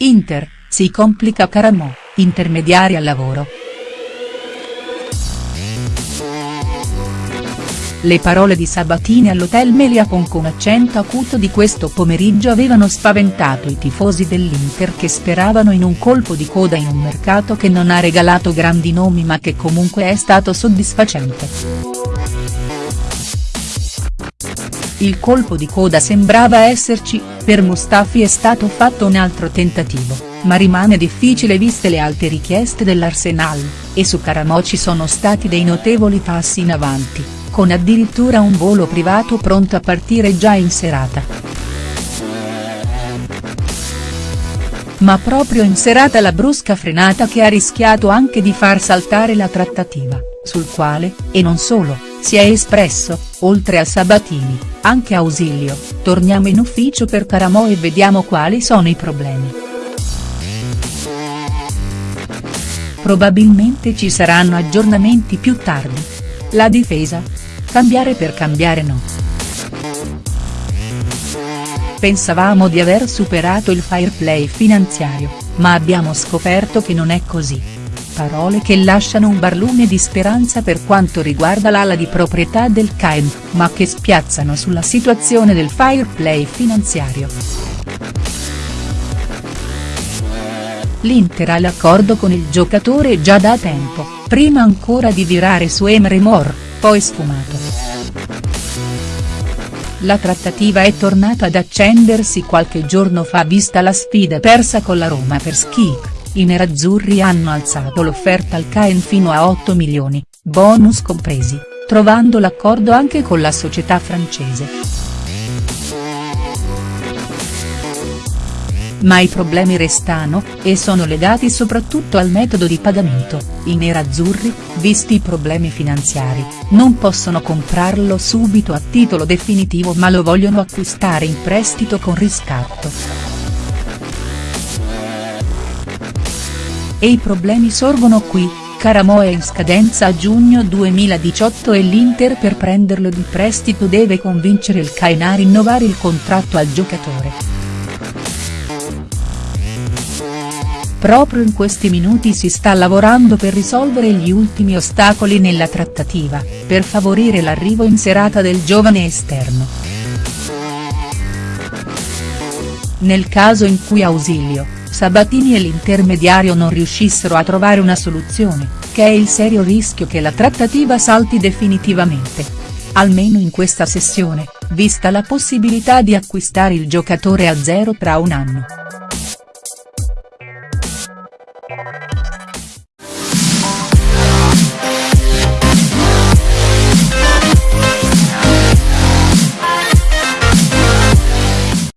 Inter, si complica Caramò, intermediari al lavoro. Le parole di Sabatini all'hotel Melia con accento acuto di questo pomeriggio avevano spaventato i tifosi dell'Inter che speravano in un colpo di coda in un mercato che non ha regalato grandi nomi ma che comunque è stato soddisfacente. Il colpo di coda sembrava esserci, per Mustafi è stato fatto un altro tentativo, ma rimane difficile viste le alte richieste dell'Arsenal, e su Caramò ci sono stati dei notevoli passi in avanti con addirittura un volo privato pronto a partire già in serata. Ma proprio in serata la brusca frenata che ha rischiato anche di far saltare la trattativa, sul quale, e non solo, si è espresso, oltre a Sabatini, anche Ausilio, torniamo in ufficio per Caramò e vediamo quali sono i problemi. Probabilmente ci saranno aggiornamenti più tardi. La difesa, Cambiare per cambiare no. Pensavamo di aver superato il fair play finanziario, ma abbiamo scoperto che non è così. Parole che lasciano un barlume di speranza per quanto riguarda l'ala di proprietà del Caen, ma che spiazzano sulla situazione del fair play finanziario. L'Inter ha l'accordo con il giocatore già da tempo, prima ancora di virare su Emre Mor poi sfumato. La trattativa è tornata ad accendersi qualche giorno fa vista la sfida persa con la Roma per Schick, i nerazzurri hanno alzato l'offerta al Caen fino a 8 milioni, bonus compresi, trovando l'accordo anche con la società francese. Ma i problemi restano, e sono legati soprattutto al metodo di pagamento, i nerazzurri, visti i problemi finanziari, non possono comprarlo subito a titolo definitivo ma lo vogliono acquistare in prestito con riscatto. E i problemi sorgono qui, Caramo è in scadenza a giugno 2018 e l'Inter per prenderlo di prestito deve convincere il Caen a rinnovare il contratto al giocatore. Proprio in questi minuti si sta lavorando per risolvere gli ultimi ostacoli nella trattativa, per favorire l'arrivo in serata del giovane esterno. Nel caso in cui Ausilio, Sabatini e l'intermediario non riuscissero a trovare una soluzione, che è il serio rischio che la trattativa salti definitivamente. Almeno in questa sessione, vista la possibilità di acquistare il giocatore a zero tra un anno.